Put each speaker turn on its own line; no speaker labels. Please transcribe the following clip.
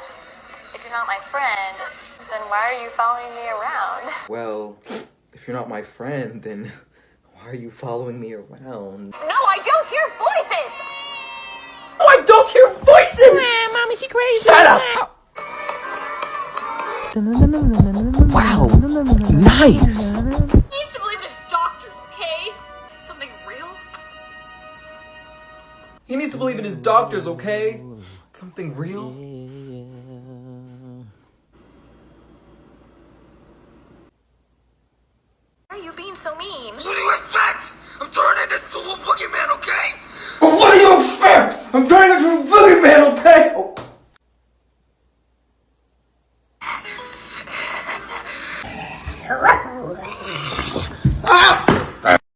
all, if you're not my friend, then why are you following me around?
Well, if you're not my friend, then why are you following me around?
No, I don't hear voices!
Oh, I don't hear voices!
Man, mommy, she crazy.
Shut up! Wow, nice!
He needs to believe in his doctors, okay? Something real?
He needs to believe in his doctors, okay? Something real?
are you being so mean?
What do you expect? I'm turning into a boogeyman, okay?
Well, what do you expect? I'm turning into a boogeyman, okay? Oh.